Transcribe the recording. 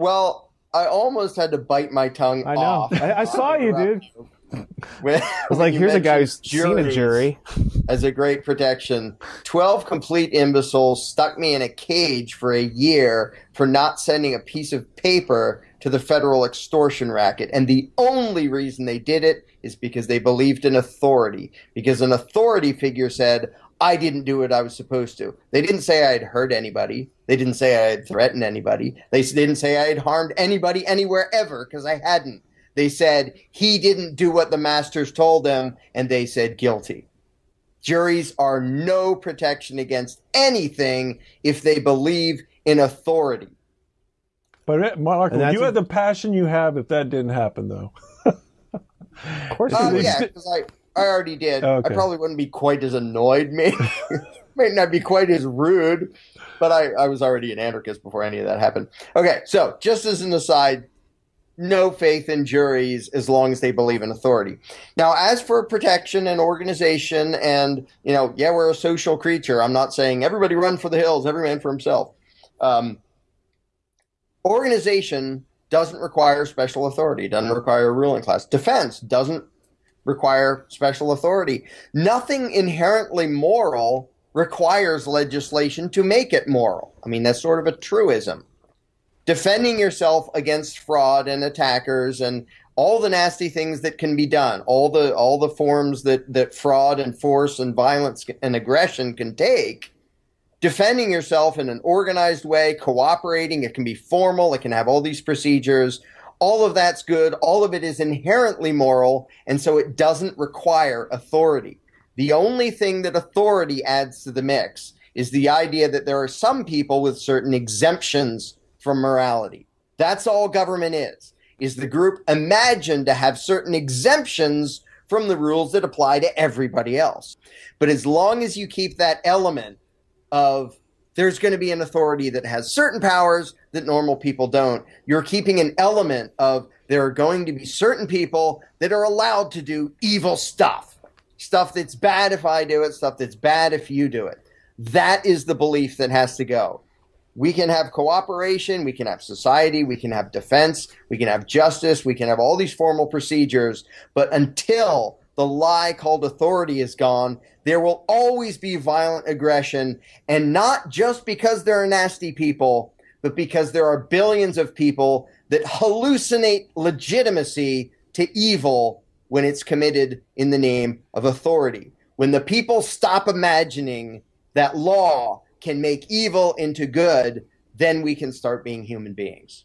Well, I almost had to bite my tongue I know. off. I, I saw you, dude. When, I was like, here's a guy who's seen a jury. as a great protection. 12 complete imbeciles stuck me in a cage for a year for not sending a piece of paper to the federal extortion racket. And the only reason they did it is because they believed in authority. Because an authority figure said, I didn't do what I was supposed to. They didn't say I had hurt anybody. They didn't say I had threatened anybody. They didn't say I had harmed anybody anywhere ever because I hadn't. They said he didn't do what the masters told him, and they said guilty. Juries are no protection against anything if they believe in authority. But uh, Michael, you a- had the passion you have if that didn't happen, though. Of course, you did. yeah, because I, I already did. Okay. I probably wouldn't be quite as annoyed, maybe. Might not be quite as rude, but I, I was already an anarchist before any of that happened. Okay, so just as an aside, no faith in juries as long as they believe in authority. Now, as for protection and organization, and you know, yeah, we're a social creature. I'm not saying everybody run for the hills, every man for himself. Um, organization doesn't require special authority, doesn't require a ruling class. Defense doesn't require special authority. Nothing inherently moral requires legislation to make it moral. I mean, that's sort of a truism. Defending yourself against fraud and attackers and all the nasty things that can be done, all the all the forms that that fraud and force and violence and aggression can take, defending yourself in an organized way, cooperating, it can be formal, it can have all these procedures. All of that's good. All of it is inherently moral, and so it doesn't require authority. The only thing that authority adds to the mix is the idea that there are some people with certain exemptions from morality. That's all government is. Is the group imagined to have certain exemptions from the rules that apply to everybody else. But as long as you keep that element of there's going to be an authority that has certain powers that normal people don't. You're keeping an element of there are going to be certain people that are allowed to do evil stuff. Stuff that's bad if I do it, stuff that's bad if you do it. That is the belief that has to go. We can have cooperation, we can have society, we can have defense, we can have justice, we can have all these formal procedures, but until the lie called authority is gone, there will always be violent aggression, and not just because there are nasty people, but because there are billions of people that hallucinate legitimacy to evil when it's committed in the name of authority. When the people stop imagining that law can make evil into good, then we can start being human beings.